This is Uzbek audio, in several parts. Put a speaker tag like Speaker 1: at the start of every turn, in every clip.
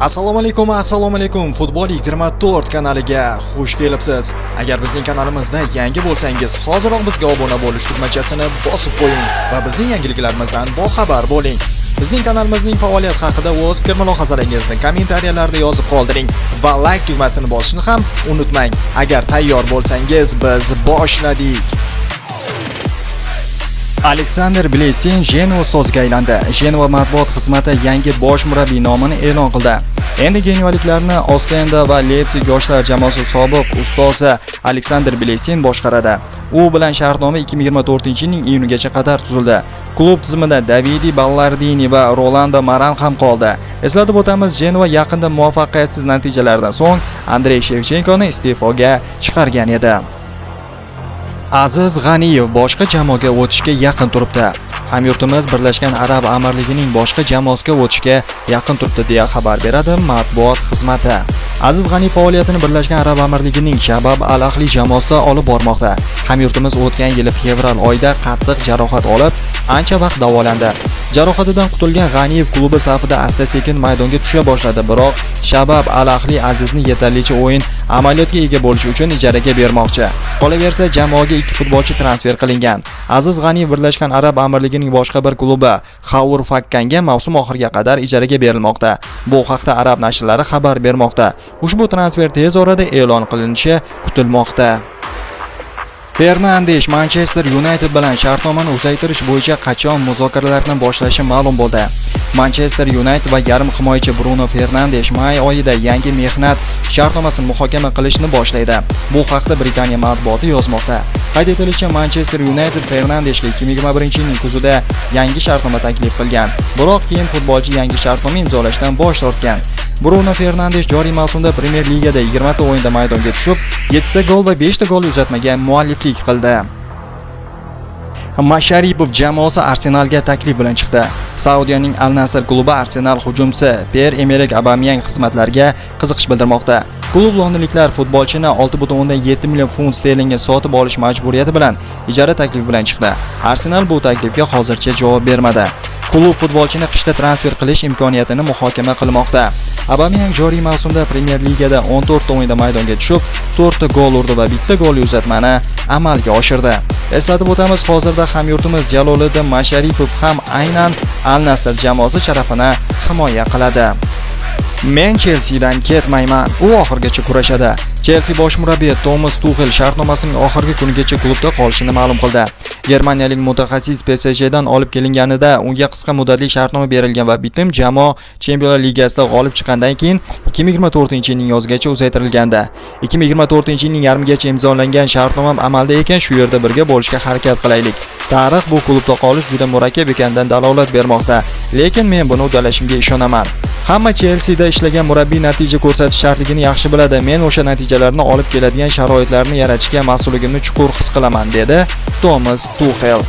Speaker 1: assalomu alaykum assalomu alaykum. Futbol 24 kanaliga xush kelibsiz. Agar bizning kanalimizda yangi bo'lsangiz hoziroq bizga obuna bo'lish tugmachasini bosib qo'ying va bizning yangiliklarimizdan boxabar bo'ling. Bizning kanalimizning faoliyati haqida o'z fikr mulohazalaringizni kommentariyalarda yozib qoldiring va like tugmasini bosishni ham unutmang. Agar tayyor bo'lsangiz biz boshladik.
Speaker 2: Aleksander Blesin Jenova ustoziga aylandi. Jenova matbuot xizmati yangi bosh murabbiy nomini e'lon qildi. Endi genualiklarni Ostenda va Leipzig yoshlar jamoasi sobiq ustozi Aleksander Blesin boshqaradi. U bilan shartnoma 2024-yilning iyunigacha qadar tuzildi. Klub tizimida Davidi Ballardini va Rolando Maran ham qoldi. Eslatib o'tamiz, Jenova yaqinda muvaffaqiyatsiz natijalardan so'ng Andrey Shevchenkoni iste'foga chiqargan edi. Aziz G'aniyev boshqa jamoaga o'tishga yaqin turibdi. Hamyurtimiz Birlashgan Arab Amirligining boshqa jamoasiga o'tishga yaqin turibdi deya xabar beradi matbuot xizmati. Aziz G'ani faoliyatini Birlashgan Arab Amirligining Shabab Al-Ahli jamoasida olib bormoqda. Hamyurtimiz o'tgan yil fevral oyida qattiq jarohat olib, ancha vaqt davolandi. Jarohatidan qutulgan G'aniyev klubi safida asta-sekin maydonga tusha boshladi, biroq Shabab Al-Ahli Azizni yetarlicha o'yin amaliyotga ega bo'lishi uchun ijaraga bermoqchi. Qolaversa, jamoaga ikki futbolchi transfer qilingan. Aziz G'aniyev Birlashgan Arab Amirligining boshqa bir klubi Xaur Fakkanga mavsum oxiriga qadar ijaraga berilmoqda. Bu haqda arab nashrlari xabar bermoqda. Ushbu transfer tez orada e'lon qilinishi kutilmoqda. Fernandesh Manchester United bilan shartnomani uzaytirish bo'yicha qachon muzokaralarni boshlashi ma'lum bo'ldi. Manchester United va yarim himoyachi Bruno Fernandesh may oyida yangi mehnat shartnomasini muhokama qilishni boshlaydi. Bu haqda Britaniya matbuoti yozmoqda. Qayd etilishicha, Manchester United Fernandeshga 2021-yilning kuzida yangi shartnoma taklif qilgan. Biroq keyin futbolchi yangi shartnoma imzolashdan bosh tortgan. Bruno Fernandesh joriy mavsumda Premier Ligada 20 ta o'yinda maydonga tushib, 7 ta gol va 5 ta gol uzatmaga mualliflik qildi. Masharipov jamoasi Arsenalga taklif bilan chiqdi. Saudiyaning Al Nassr klubi Arsenal hujumchisi Pierre-Emerick Aubameyang xizmatlariga qiziqish bildirmoqda. Klub londonliklar futbolchini 6.7 million funt sterlingga sotib olish majburiyati bilan ijara taklifi bilan chiqdi. Arsenal bu taklifga hozircha javob bermadi. Klub futbolchini qishda transfer qilish imkoniyatini muhokama qilmoqda. abamyang joriy mavsumda Premier Ligada 14 ta o'yinda maydonga tushib, 4 ta gol urdi va bitta gol uzatmani amalga oshirdi. Eslatib o'tamiz, hozirda hamyurtimiz Jaloliddin Masharipov ham aynan Al Nassr jamoasi sharafini himoya qiladi. Men Chelseadan ketmayman. U oxirgacha kurashadi. Chelsea bosh murabbiyi Thomas Tuchel shartnomasining oxirgi kunigacha klubda qolishini ma'lum qildi. Germaniyalik mutaxassis PSJdan olib kelinganida unga qisqa muddatli shartnoma berilgan va bitim jamoa Chempionlar Ligasida g'olib chiqqandan keyin 2024-yilning yozgacha uzaytirilgandi. 2024-yilning yarmigacha imzolangan shartnoma amalda ekan, shu yerda birga bo'lishga harakat qilaylik. Tarix bu klubda qolish juda murakkab ekanidan dalolat bermoqda, lekin men buni uddalashimga ishonaman. Hamma Chelseada ishlagan murabbiy natija ko'rsatish shartligini yaxshi biladi. Men o'sha natijalarni olib keladigan sharoitlarni yaratishga mas'ulligimni chuqur his qilaman, dedi Thomas Tuchel.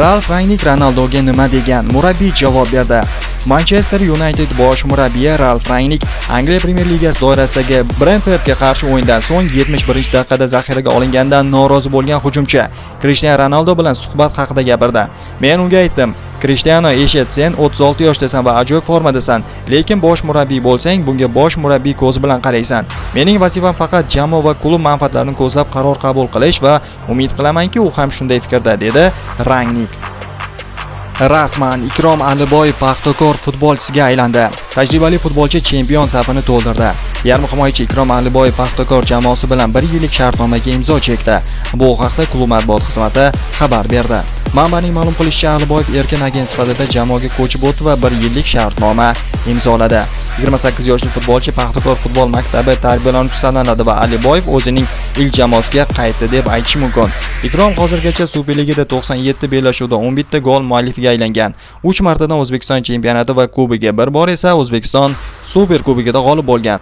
Speaker 2: Ralf Rangnick Ronaldoga nima degan? Murabbiy javob berdi. Manchester United bosh murabbiyi Ralf Rangnick Angliya Premier Ligasi doirasidagi Brentfordga qarshi o'yindan so'ng 71-daqiqada zaxiraga olingandan norozi bo'lgan hujumchi Cristiano Ronaldo bilan suhbat haqida gapirdi. Men unga aytdim, Cristiano eshit, sen 36 yoshdasan va ajoyib formadasan, lekin bosh murabbiy bo'lsang, bunga bosh murabbiy ko'zi bilan qaraysan. Mening vazifam faqat jamoa va klub manfaatlarini ko'zlab qaror qabul qilish va umid qilamanki, u ham shunday fikrda, dedi Rangnick. Rasman Ikrom Aliboyev Paxtakor futbolchisiga aylandi. Tajribali futbolchi chempion safini to'ldirdi. Yarim himoyachi Ikrom Aliboyev Paxtakor jamoasi bilan 1 yillik shartnomaga imzo chekdi. Bu haqda klub matbuot xizmati xabar berdi. Manbaning ma'lum qilishicha, Aliboyev erkin agent sifatida jamoaga ko'chib o'tdi va 1 yillik shartnoma imzoladi. 28 yoshli futbolchi Paxtakor futbol maktabi tarbiyalanuvchisi sanaladi va Aliboyev o'zining ilk jamoasiga qaytdi deb aytish mumkin. Ikrom hozirgacha Superligada 97 bellashuvda 11 ta gol muallifiga aylangan. 3 martadan O'zbekiston chempionati va kubogiga, bir bor esa O'zbekiston Super kubogida g'olib bo'lgan.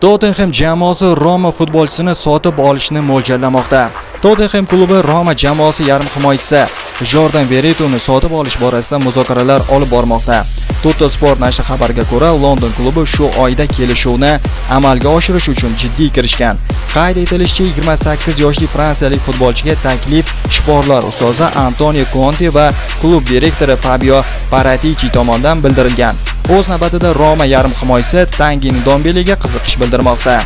Speaker 2: Tottenham jamoasi Roma futbolchisini sotib olishni mo'ljallamoqda. Tottenham klubi Roma jamoasi yarim himoyachisi Jordan Veretuni sotib olish borasida muzokaralar olib bormoqda. Tutto Sport nashri xabarga ko'ra, London klubi shu oyda kelishuvni amalga oshirish uchun jiddiy kirishgan. Qayd etilishicha, 28 yoshli fransiyalik futbolchiga taklif shporlar ustozi Antonio Conte va klub direktori Fabio Paratici tomonidan bildirilgan. O'z navbatida Roma yarim himoyachisi Tangin Ndombelega qiziqish bildirmoqda.